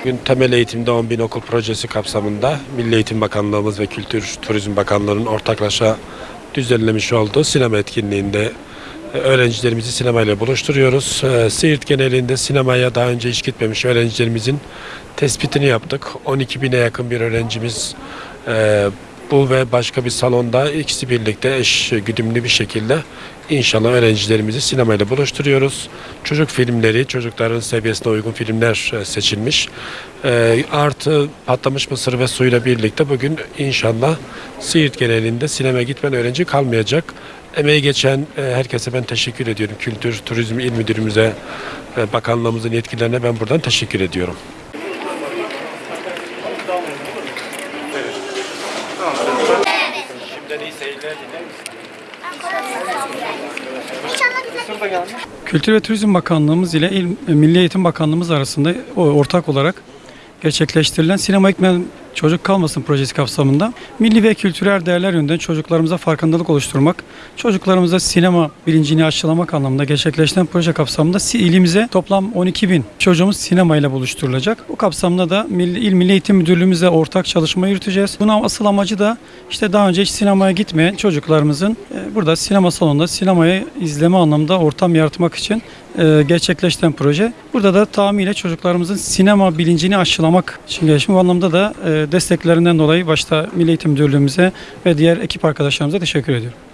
Bugün temel eğitimde 10 bin okul projesi kapsamında Milli Eğitim Bakanlığımız ve Kültür Turizm Bakanlığı'nın ortaklaşa düzenlemiş olduğu sinema etkinliğinde e, öğrencilerimizi sinemayla buluşturuyoruz. E, Siirt genelinde sinemaya daha önce hiç gitmemiş öğrencilerimizin tespitini yaptık. 12 bine yakın bir öğrencimiz e, bu ve başka bir salonda ikisi birlikte eş güdümlü bir şekilde inşallah öğrencilerimizi sinemayla buluşturuyoruz. Çocuk filmleri, çocukların seviyesine uygun filmler e, seçilmiş. E, artı patlamış mısır ve suyla birlikte bugün inşallah Siirt genelinde sinema gitmeyen öğrenci kalmayacak. Emeği geçen e, herkese ben teşekkür ediyorum. Kültür, Turizm İl Müdürümüze, bakanlığımızın yetkililerine ben buradan teşekkür ediyorum. Şimdiden iyi seyirler Kültür ve Turizm Bakanlığımız ile İl, Milli Eğitim Bakanlığımız arasında ortak olarak gerçekleştirilen Sinema Ekmen Çocuk Kalmasın projesi kapsamında milli ve kültürel değerler yönünden çocuklarımıza farkındalık oluşturmak, çocuklarımıza sinema bilincini aşılamak anlamında gerçekleştiren proje kapsamında ilimize toplam 12 bin çocuğumuz sinemayla buluşturulacak. Bu kapsamda da Milli, İl Milli Eğitim Müdürlüğümüzle ortak çalışma yürüteceğiz. Bunun asıl amacı da işte daha önce hiç sinemaya gitmeyen çocuklarımızın e, burada sinema salonunda sinemayı izleme anlamında ortam yaratmak için e, gerçekleştiren proje. Burada da tamamıyla çocuklarımızın sinema bilincini aşılamak için gelişim. Bu anlamda da e, desteklerinden dolayı başta Milli Eğitim Müdürlüğümüze ve diğer ekip arkadaşlarımıza teşekkür ediyorum.